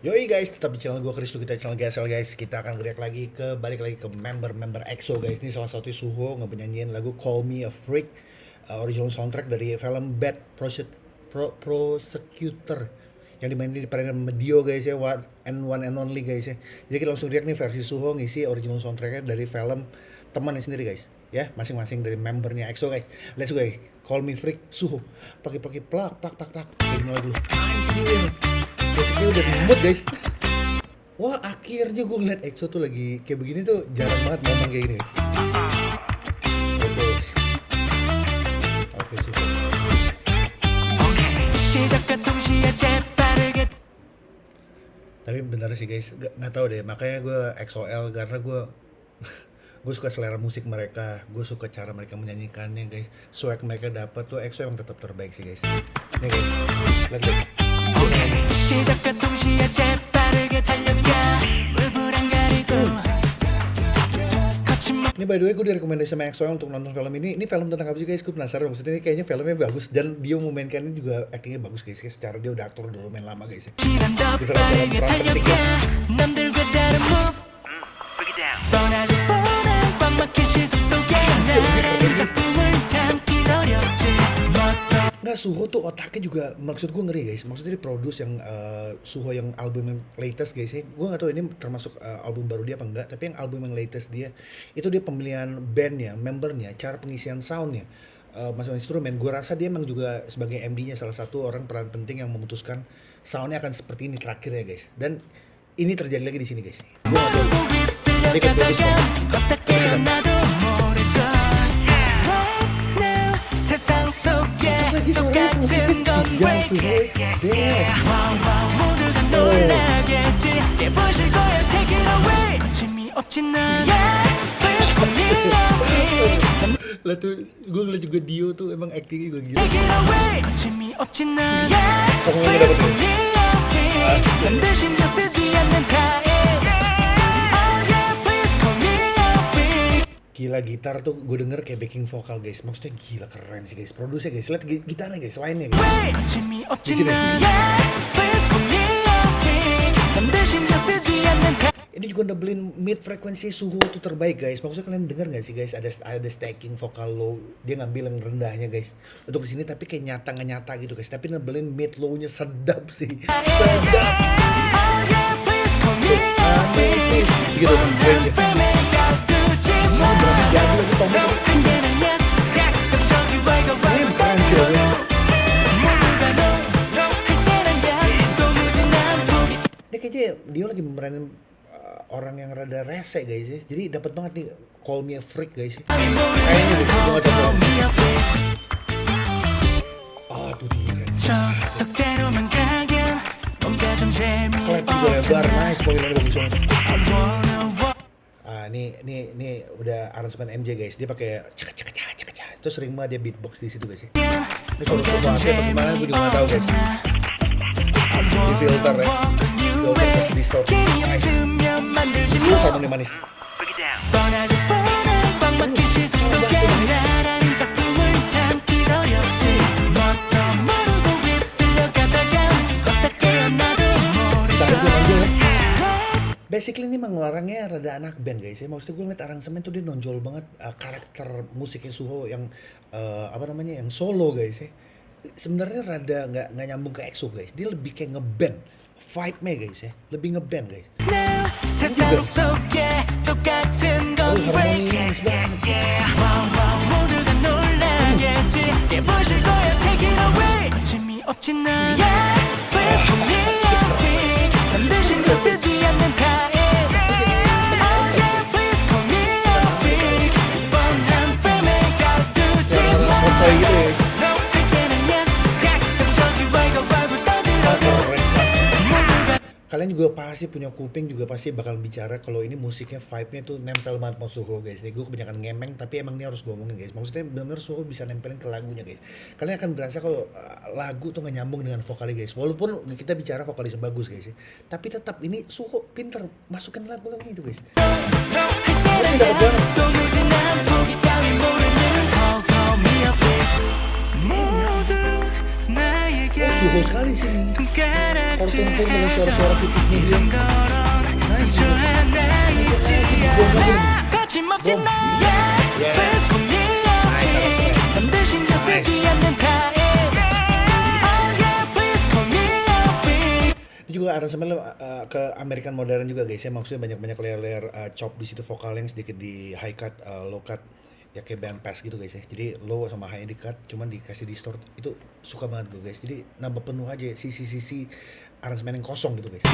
Yoi guys, tetap di channel gue Kristo kita channel GSL guys. Kita akan react lagi ke balik lagi ke member-member EXO guys. Ini salah satu Suho ngepenyanyiin lagu Call Me a Freak uh, original soundtrack dari film Bad Prosec Pro Prosecutor yang dimainin di peranan Medio guys ya one and one and only guys ya. Jadi kita langsung react nih versi Suho ngisi original soundtracknya dari film temannya sendiri guys ya masing-masing dari membernya EXO guys. Let's go guys. Call Me Freak Suho. Pakai-pakai plak plak plak plak. Jadi mulai dulu. Musiknya udah ngebut guys. Wah akhirnya gue ngeliat EXO tuh lagi kayak begini tuh jarang banget momen kayak gini. Guys oke tapi bener sih guys. Gak, gak tau deh. Makanya gue XOL karena gue gue suka selera musik mereka. Gue suka cara mereka menyanyikannya guys. Swag mereka dapat tuh. EXO yang tetap terbaik sih guys. Nih guys. Lihat guys 시작과 동시에 재빠르게 달려가 물불안 가리고 ini by the way gue direkomendasi sama EXO untuk nonton film ini ini film tentang apa sih guys gue penasaran maksudnya ini kayaknya filmnya bagus dan dia memainkannya juga actingnya bagus guys guys secara dia udah aktor dulu main lama guys ya di film-film peran Nggak, Suho tuh otaknya juga, maksud gue ngeri guys. Maksudnya dia produce yang uh, Suho yang album yang latest guys. Gue gak tahu ini termasuk uh, album baru dia apa enggak. Tapi yang album yang latest dia, itu dia pemilihan bandnya, membernya, cara pengisian soundnya. Uh, masuk instrumen, gue rasa dia emang juga sebagai MD-nya salah satu orang peran penting yang memutuskan soundnya akan seperti ini terakhir ya guys. Dan ini terjadi lagi di sini guys. Gue gak tahu. Dia kan 같은 건 break it yeah wow 모두가 놀라겠지 깨부실 거야 take it away 거침이 없지 난 yeah please call me love lah tuh gue ngeliat juga Dio tuh emang actingnya gue gila 거침이 없지 난 yeah please call me love 반드시 내 gila gitar tuh gue denger kayak backing vokal guys. Maksudnya gila keren sih guys. Produser guys. Lihat gitarnya guys. Lainnya guys. Di sini. ini juga doublin mid frekuensi suhu tuh terbaik guys. Maksudnya kalian denger gak sih guys? Ada ada stacking vokal low. Dia ngambil yang rendahnya guys. Untuk di sini tapi kayak nyata nggak nyata gitu guys. Tapi nebelin mid low nya sedap sih. Sedap segitu ini kayaknya dia lagi memeranin uh, orang yang rada rese guys ya jadi dapat banget nih call me a freak guys kayaknya deh gue gak tau ah tuh dia Klep juga lebar, nice, spoiler bagus banget ini ini ini udah aransemen MJ guys. Dia pakai cek cek cek cek. Itu sering banget dia beatbox di situ guys. Ini kalau coba dia bagaimana gue juga nggak tahu guys. Di filter ya. Harmoni manis. basically ini mengeluarkannya rada anak band guys. Ya maksudnya gue ngeliat aransemen tuh dia nonjol banget uh, karakter musiknya Suho yang uh, apa namanya yang solo guys ya. Sebenarnya rada nggak nggak nyambung ke EXO guys. Dia lebih kayak ngeband vibe nya guys ya lebih ngeband guys. oh harmoni banget kalian juga pasti punya kuping juga pasti bakal bicara kalau ini musiknya vibe-nya tuh nempel banget sama Suho guys. Nih gue kebanyakan ngemeng tapi emang ini harus gue omongin guys. Maksudnya benar-benar Suho bisa nempelin ke lagunya guys. Kalian akan berasa kalau uh, lagu tuh gak nyambung dengan vokalnya guys. Walaupun kita bicara vokalis bagus guys ya. Tapi tetap ini Suho pinter masukin lagu-lagu itu guys. Oh, Suho sekali sini terkumpul dengan suara-suara nice Ini juga aransemen uh, ke American modern juga guys ya. Maksudnya banyak-banyak layer-layer uh, chop di situ vokal yang sedikit di high cut, uh, low cut ya kayak band pass gitu guys ya. Jadi low sama high end cut cuman dikasih distort itu suka banget gue guys. Jadi nambah penuh aja sisi-sisi aransemen yang kosong gitu guys.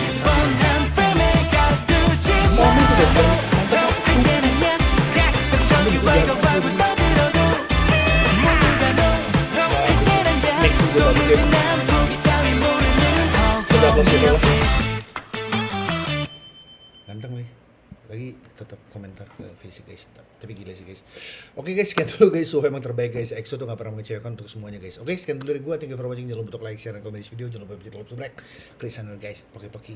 Lagi tetap komentar ke face guys. Tapi gila sih guys. Oke guys, sekian dulu guys. Suhu emang terbaik guys. EXO tuh gak pernah mengecewakan untuk semuanya guys. Oke, sekian dulu dari gue. Thank you for watching. Jangan lupa untuk like, share, dan komen di video. Jangan lupa untuk subscribe. Klik channel guys. Poki-poki.